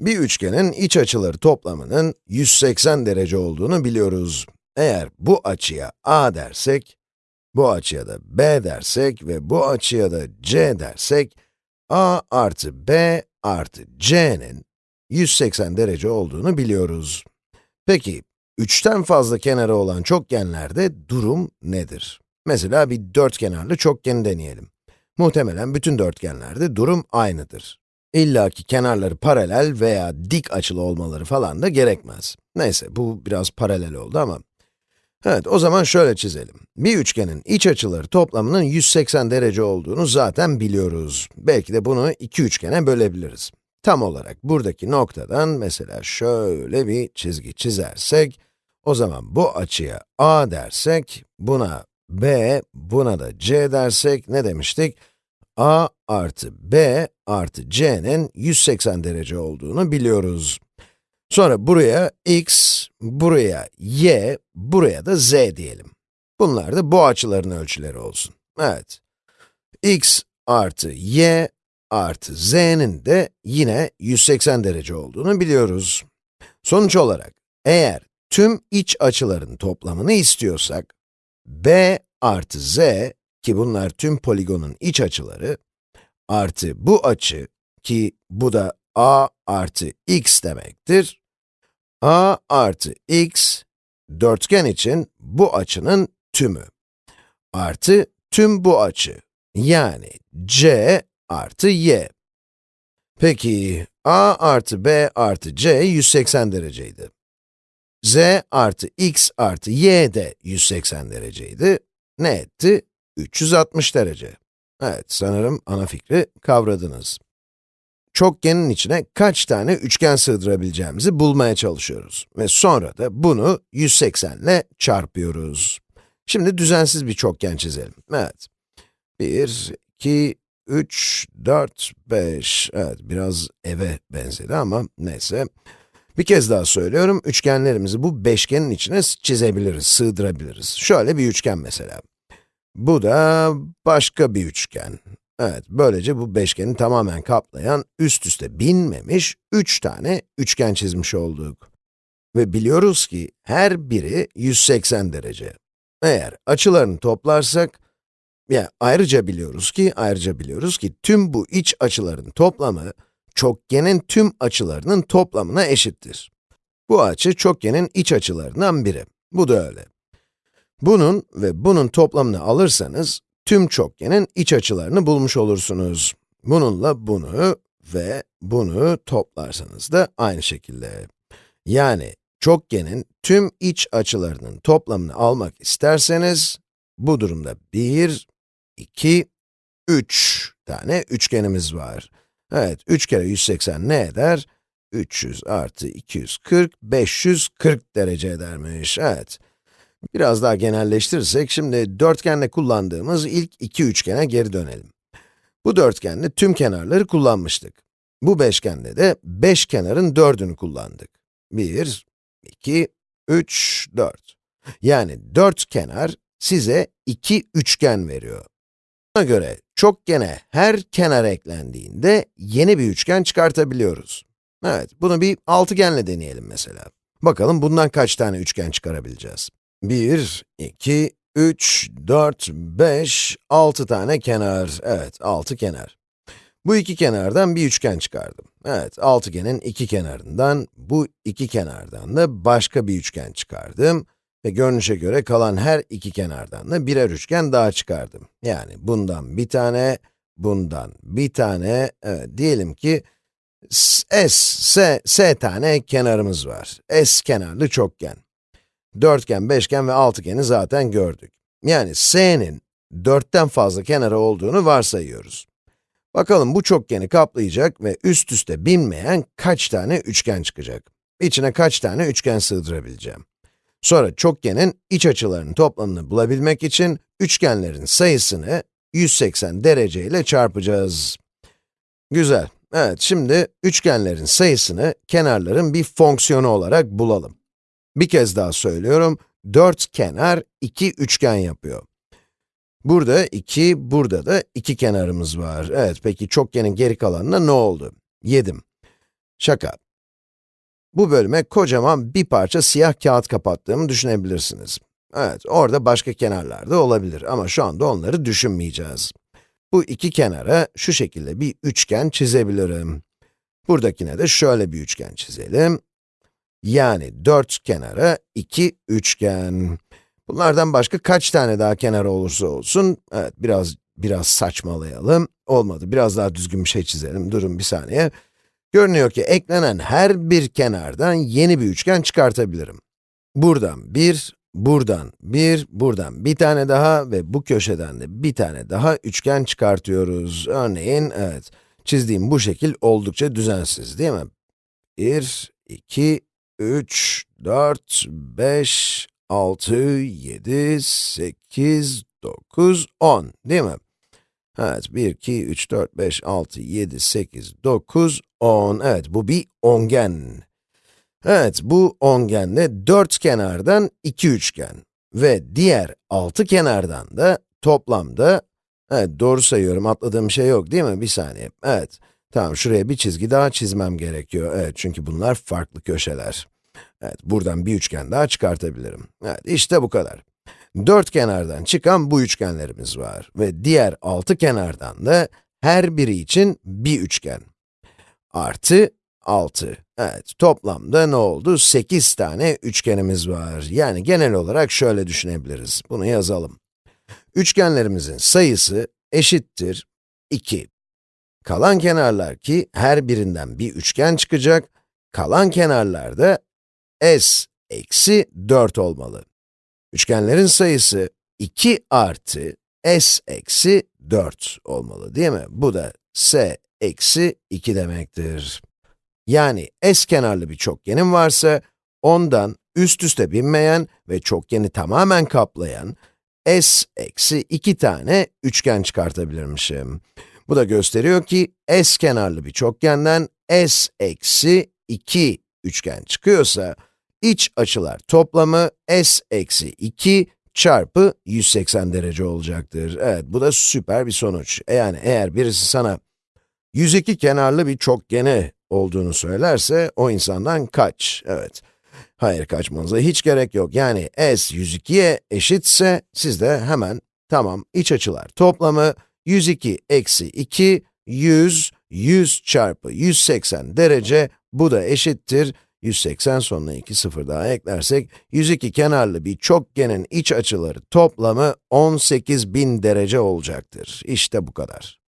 Bir üçgenin iç açıları toplamının 180 derece olduğunu biliyoruz. Eğer bu açıya a dersek, bu açıya da b dersek ve bu açıya da c dersek, a artı b artı c'nin 180 derece olduğunu biliyoruz. Peki, üçten fazla kenarı olan çokgenlerde durum nedir? Mesela bir dörtkenarlı çokgeni deneyelim. Muhtemelen bütün dörtgenlerde durum aynıdır. İlla ki kenarları paralel veya dik açılı olmaları falan da gerekmez. Neyse, bu biraz paralel oldu ama. Evet, o zaman şöyle çizelim. Bir üçgenin iç açıları toplamının 180 derece olduğunu zaten biliyoruz. Belki de bunu iki üçgene bölebiliriz. Tam olarak buradaki noktadan mesela şöyle bir çizgi çizersek, o zaman bu açıya a dersek, buna b, buna da c dersek ne demiştik? a artı b artı c'nin 180 derece olduğunu biliyoruz. Sonra buraya x, buraya y, buraya da z diyelim. Bunlar da bu açıların ölçüleri olsun. Evet. x artı y artı z'nin de yine 180 derece olduğunu biliyoruz. Sonuç olarak, eğer tüm iç açıların toplamını istiyorsak, b artı z, ki bunlar tüm poligonun iç açıları, artı bu açı, ki bu da a artı x demektir, a artı x, dörtgen için bu açının tümü, artı tüm bu açı, yani c artı y. Peki, a artı b artı c 180 dereceydi. z artı x artı y de 180 dereceydi. Ne etti? 360 derece. Evet, sanırım ana fikri kavradınız. Çokgenin içine kaç tane üçgen sığdırabileceğimizi bulmaya çalışıyoruz. Ve sonra da bunu 180 ile çarpıyoruz. Şimdi düzensiz bir çokgen çizelim. Evet. 1, 2, 3, 4, 5. Evet, biraz eve benzedi ama neyse. Bir kez daha söylüyorum, üçgenlerimizi bu beşgenin içine çizebiliriz, sığdırabiliriz. Şöyle bir üçgen mesela. Bu da başka bir üçgen. Evet, böylece bu beşgeni tamamen kaplayan, üst üste binmemiş, üç tane üçgen çizmiş olduk. Ve biliyoruz ki her biri 180 derece. Eğer açılarını toplarsak, ya ayrıca biliyoruz ki, ayrıca biliyoruz ki tüm bu iç açıların toplamı, çokgenin tüm açılarının toplamına eşittir. Bu açı çokgenin iç açılarından biri. Bu da öyle. Bunun ve bunun toplamını alırsanız, tüm çokgenin iç açılarını bulmuş olursunuz. Bununla bunu ve bunu toplarsanız da aynı şekilde. Yani, çokgenin tüm iç açılarının toplamını almak isterseniz, bu durumda 1, 2, 3 tane üçgenimiz var. Evet, 3 kere 180 ne eder? 300 artı 240, 540 derece edermiş, evet. Biraz daha genelleştirirsek, şimdi dörtgenle kullandığımız ilk iki üçgene geri dönelim. Bu dörtgende tüm kenarları kullanmıştık. Bu beşgende de beş kenarın dördünü kullandık. 1, 2, 3, 4. Yani dört kenar size iki üçgen veriyor. Buna göre çokgene her kenar eklendiğinde yeni bir üçgen çıkartabiliyoruz. Evet, bunu bir altıgenle deneyelim mesela. Bakalım bundan kaç tane üçgen çıkarabileceğiz. 1, 2, 3, 4, 5, 6 tane kenar. Evet, 6 kenar. Bu iki kenardan bir üçgen çıkardım. Evet, altıgenin iki kenarından, bu iki kenardan da başka bir üçgen çıkardım. Ve görünüşe göre kalan her iki kenardan da birer üçgen daha çıkardım. Yani bundan bir tane, bundan bir tane, evet, diyelim ki S, S, S tane kenarımız var. S kenarlı çokgen. Dörtgen, beşgen ve altıgeni zaten gördük. Yani S'nin dörtten fazla kenarı olduğunu varsayıyoruz. Bakalım bu çokgeni kaplayacak ve üst üste binmeyen kaç tane üçgen çıkacak? İçine kaç tane üçgen sığdırabileceğim? Sonra çokgenin iç açılarının toplamını bulabilmek için üçgenlerin sayısını 180 derece ile çarpacağız. Güzel. Evet, şimdi üçgenlerin sayısını kenarların bir fonksiyonu olarak bulalım. Bir kez daha söylüyorum, dört kenar iki üçgen yapıyor. Burada iki, burada da iki kenarımız var. Evet, peki çokgenin geri kalanına ne oldu? Yedim. Şaka. bu bölüme kocaman bir parça siyah kağıt kapattığımı düşünebilirsiniz. Evet, orada başka kenarlar da olabilir ama şu anda onları düşünmeyeceğiz. Bu iki kenara şu şekilde bir üçgen çizebilirim. Buradakine de şöyle bir üçgen çizelim. Yani dört kenara iki üçgen. Bunlardan başka kaç tane daha kenar olursa olsun, evet biraz biraz saçmalayalım. Olmadı, biraz daha düzgün bir şey çizelim. Durun bir saniye. Görünüyor ki eklenen her bir kenardan yeni bir üçgen çıkartabilirim. Buradan bir, buradan bir, buradan bir tane daha ve bu köşeden de bir tane daha üçgen çıkartıyoruz. Örneğin, evet, çizdiğim bu şekil oldukça düzensiz değil mi? 1, 2, 3, 4, 5, 6, 7, 8, 9, 10 değil mi? Evet, 1, 2, 3, 4, 5, 6, 7, 8, 9, 10. Evet, bu bir ongen. Evet, bu ongenle dört kenardan iki üçgen ve diğer altı kenardan da toplamda, evet doğru sayıyorum, atladığım şey yok değil mi? Bir saniye, evet. Tamam, şuraya bir çizgi daha çizmem gerekiyor. Evet, çünkü bunlar farklı köşeler. Evet, buradan bir üçgen daha çıkartabilirim. Evet, işte bu kadar. Dört kenardan çıkan bu üçgenlerimiz var ve diğer altı kenardan da her biri için bir üçgen. Artı 6. Evet, toplamda ne oldu? 8 tane üçgenimiz var. Yani genel olarak şöyle düşünebiliriz. Bunu yazalım. Üçgenlerimizin sayısı eşittir 2. Kalan kenarlar ki her birinden bir üçgen çıkacak, kalan kenarlarda s eksi 4 olmalı. Üçgenlerin sayısı 2 artı s eksi 4 olmalı değil mi? Bu da s eksi 2 demektir. Yani s kenarlı bir çokgenim varsa, ondan üst üste binmeyen ve çokgeni tamamen kaplayan s eksi 2 tane üçgen çıkartabilirmişim. Bu da gösteriyor ki s kenarlı bir çokgenden s eksi 2 üçgen çıkıyorsa, iç açılar toplamı s eksi 2 çarpı 180 derece olacaktır. Evet, bu da süper bir sonuç. Yani eğer birisi sana 102 kenarlı bir çokgeni olduğunu söylerse, o insandan kaç. Evet. Hayır, kaçmanıza hiç gerek yok. Yani s 102'ye eşitse, siz de hemen, tamam, iç açılar toplamı 102 eksi 2, 100, 100 çarpı 180 derece, bu da eşittir 180 sonuna 2 sıfır daha eklersek, 102 kenarlı bir çokgenin iç açıları toplamı 18.000 derece olacaktır. İşte bu kadar.